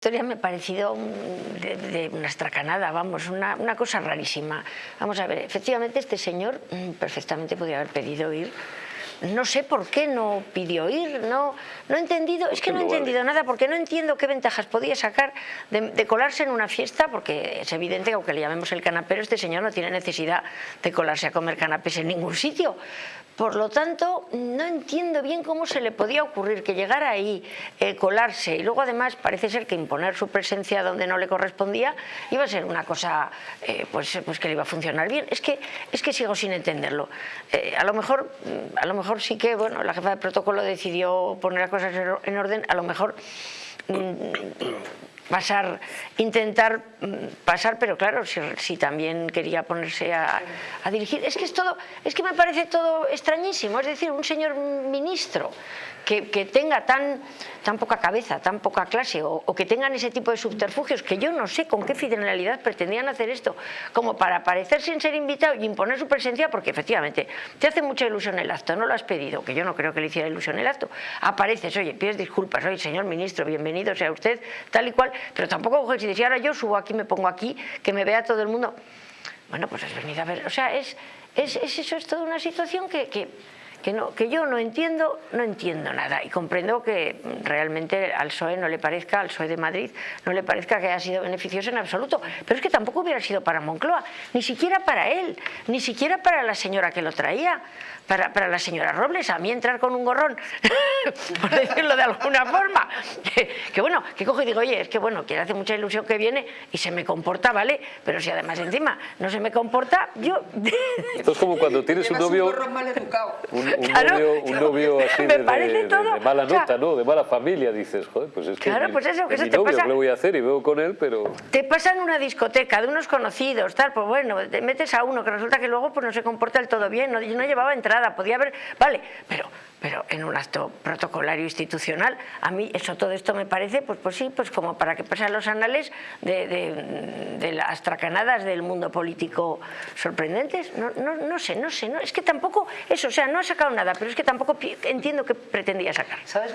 historia me ha parecido de, de una estracanada, vamos, una, una, cosa rarísima. Vamos a ver, efectivamente este señor mm, perfectamente podía haber pedido ir. No sé por qué no pidió ir, no, no he entendido, es que no he entendido nada, porque no entiendo qué ventajas podía sacar de, de, colarse en una fiesta, porque es evidente que aunque le llamemos el canapero, este señor no tiene necesidad de colarse a comer canapés en ningún sitio. Por lo tanto, no entiendo bien cómo se le podía ocurrir que llegara ahí, eh, colarse, y luego además parece ser que imponer su presencia donde no le correspondía iba a ser una cosa eh, pues, pues que le iba a funcionar bien. Es que, es que sigo sin entenderlo. Eh, a, lo mejor, a lo mejor sí que bueno, la jefa de protocolo decidió poner las cosas en orden, a lo mejor mm, pasar, intentar mm, pasar, pero claro, si, si también quería ponerse a, a, dirigir. Es que es todo, es que me parece todo extrañísimo, es decir, un señor ministro que, tenga tan, tan poca cabeza, tan poca clase, o, que tengan ese tipo de subterfugios, que yo no sé con qué finalidad pretendían hacer esto, como para aparecer sin ser invitado y imponer su presencia, porque efectivamente te hace mucha ilusión el acto, no lo has pedido, que yo no creo que le hiciera ilusión el acto, apareces, oye, pides disculpas, oye, señor ministro, bienvenido sea usted, tal y cual, pero tampoco coges y dices, ahora yo subo aquí, me pongo aquí, que me vea todo el mundo. Bueno, pues has venido a ver, o sea, es, es, es eso, es toda una situación que que, no, que yo no entiendo, no entiendo nada y comprendo que realmente al PSOE no le parezca, al PSOE de Madrid, no le parezca que haya sido beneficioso en absoluto, pero es que tampoco hubiera sido para Moncloa, ni siquiera para él, ni siquiera para la señora que lo traía, para, para la señora Robles, a mí entrar con un gorrón, por decirlo de alguna forma, que, que, bueno, que cojo y digo, oye, es que bueno, que le hace mucha ilusión que viene y se me comporta, ¿vale? Pero si además encima no se me comporta, yo... Esto es como cuando tienes un novio... Un mal educado. Un, un, claro, novio, un novio así de, de, de, de, mala nota, o sea, ¿no? De mala familia, dices, joder, pues es que claro, pues eso, que es eso mi te novio, pasa, ¿qué le voy a hacer? Y veo con él, pero... Te pasa en una discoteca de unos conocidos, tal, pues bueno, te metes a uno que resulta que luego pues no se comporta del todo bien, no, no llevaba entrada, podía haber, vale, pero, pero en un acto protocolario institucional, a mí eso, todo esto me parece, pues, pues sí, pues como para que pasen los anales de, de, de las tracanadas del mundo político sorprendentes, no, no, no sé, no sé, no, es que tampoco, eso, o sea, no ha sacado nada, pero es que tampoco entiendo qué pretendía sacar. ¿Sabes?